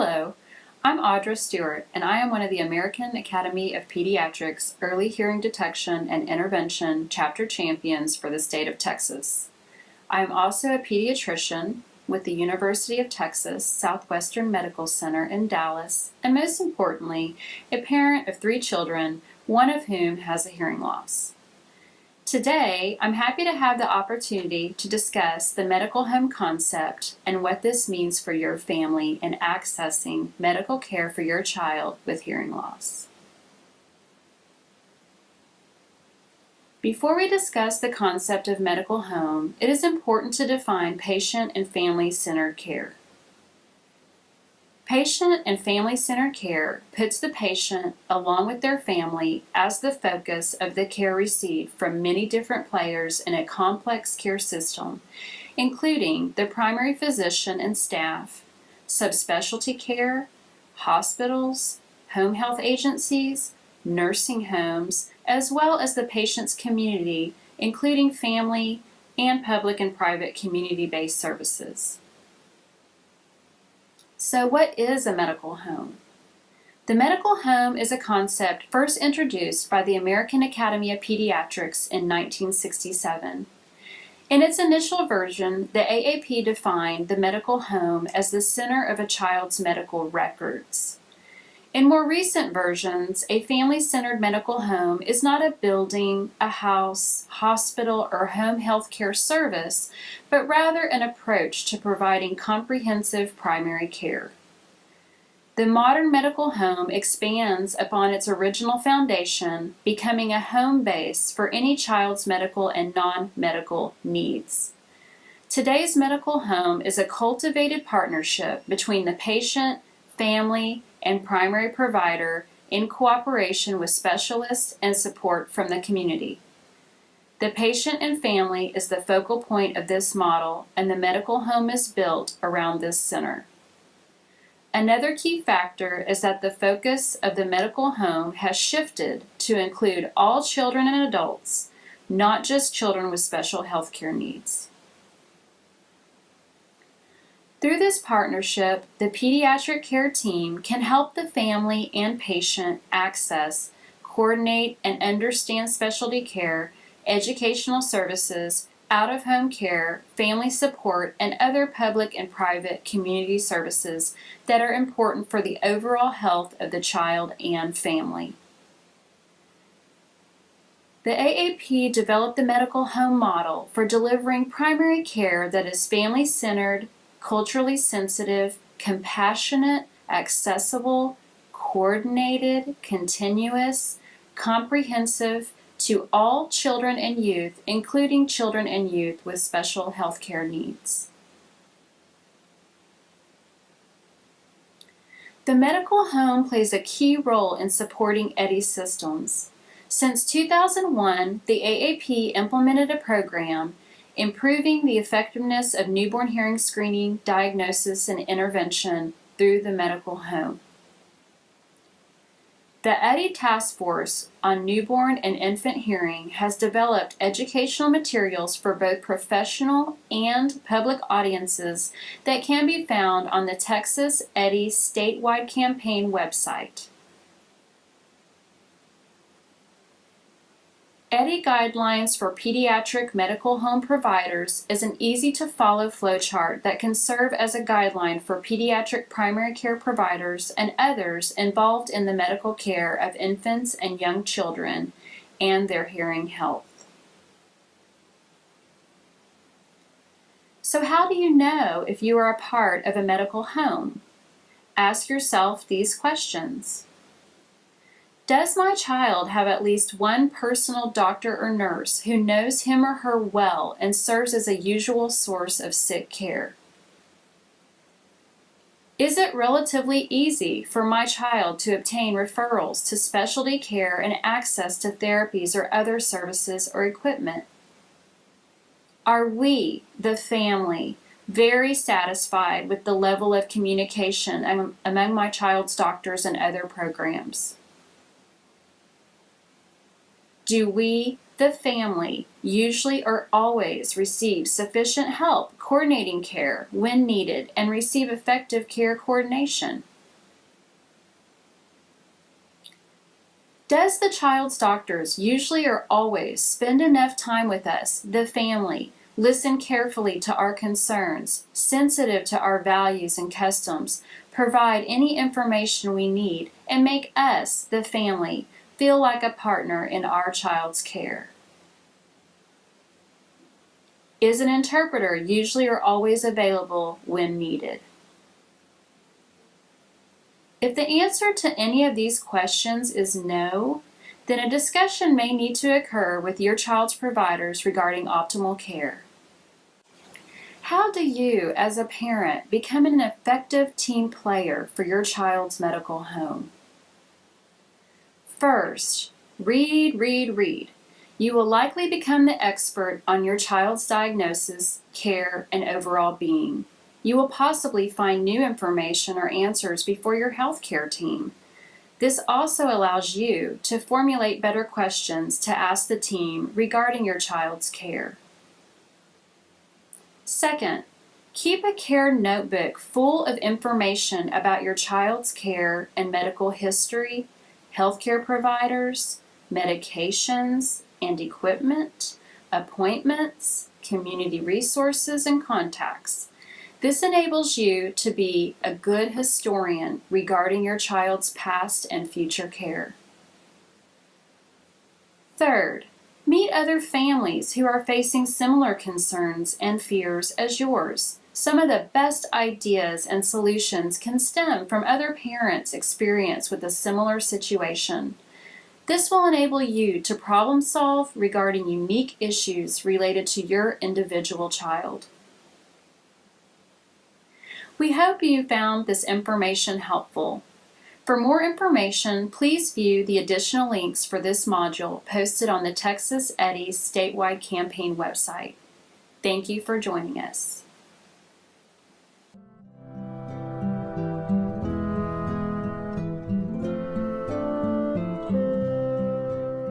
Hello, I'm Audra Stewart, and I am one of the American Academy of Pediatrics Early Hearing Detection and Intervention Chapter Champions for the state of Texas. I am also a pediatrician with the University of Texas Southwestern Medical Center in Dallas, and most importantly, a parent of three children, one of whom has a hearing loss. Today, I'm happy to have the opportunity to discuss the medical home concept and what this means for your family in accessing medical care for your child with hearing loss. Before we discuss the concept of medical home, it is important to define patient and family-centered care. Patient and family-centered care puts the patient, along with their family, as the focus of the care received from many different players in a complex care system, including the primary physician and staff, subspecialty care, hospitals, home health agencies, nursing homes, as well as the patient's community, including family and public and private community-based services. So what is a medical home? The medical home is a concept first introduced by the American Academy of Pediatrics in 1967. In its initial version, the AAP defined the medical home as the center of a child's medical records. In more recent versions, a family-centered medical home is not a building, a house, hospital, or home health care service, but rather an approach to providing comprehensive primary care. The modern medical home expands upon its original foundation, becoming a home base for any child's medical and non-medical needs. Today's medical home is a cultivated partnership between the patient, family, and primary provider in cooperation with specialists and support from the community. The patient and family is the focal point of this model and the medical home is built around this center. Another key factor is that the focus of the medical home has shifted to include all children and adults, not just children with special health care needs. Through this partnership, the pediatric care team can help the family and patient access, coordinate, and understand specialty care, educational services, out-of-home care, family support, and other public and private community services that are important for the overall health of the child and family. The AAP developed the medical home model for delivering primary care that is family-centered, culturally sensitive, compassionate, accessible, coordinated, continuous, comprehensive to all children and youth, including children and youth with special health care needs. The medical home plays a key role in supporting EHDI systems. Since 2001, the AAP implemented a program improving the effectiveness of newborn hearing screening, diagnosis, and intervention through the medical home. The EHDI Task Force on Newborn and Infant Hearing has developed educational materials for both professional and public audiences that can be found on the Texas EHDI statewide campaign website. Guidelines for Pediatric Medical Home Providers is an easy-to-follow flowchart that can serve as a guideline for pediatric primary care providers and others involved in the medical care of infants and young children and their hearing health. So how do you know if you are a part of a medical home? Ask yourself these questions. Does my child have at least one personal doctor or nurse who knows him or her well and serves as a usual source of sick care? Is it relatively easy for my child to obtain referrals to specialty care and access to therapies or other services or equipment? Are we, the family, very satisfied with the level of communication among my child's doctors and other programs? Do we, the family, usually or always receive sufficient help coordinating care when needed and receive effective care coordination? Does the child's doctors usually or always spend enough time with us, the family, listen carefully to our concerns, sensitive to our values and customs, provide any information we need, and make us, the family, feel like a partner in our child's care? Is an interpreter usually or always available when needed? If the answer to any of these questions is no, then a discussion may need to occur with your child's providers regarding optimal care. How do you, as a parent, become an effective team player for your child's medical home? First, read, read, read. You will likely become the expert on your child's diagnosis, care, and overall being. You will possibly find new information or answers before your healthcare team. This also allows you to formulate better questions to ask the team regarding your child's care. Second, keep a care notebook full of information about your child's care and medical history, healthcare providers, medications and equipment, appointments, community resources, and contacts. This enables you to be a good historian regarding your child's past and future care. Third, meet other families who are facing similar concerns and fears as yours. Some of the best ideas and solutions can stem from other parents' experience with a similar situation. This will enable you to problem solve regarding unique issues related to your individual child. We hope you found this information helpful. For more information, please view the additional links for this module posted on the Texas EHDI's statewide campaign website. Thank you for joining us.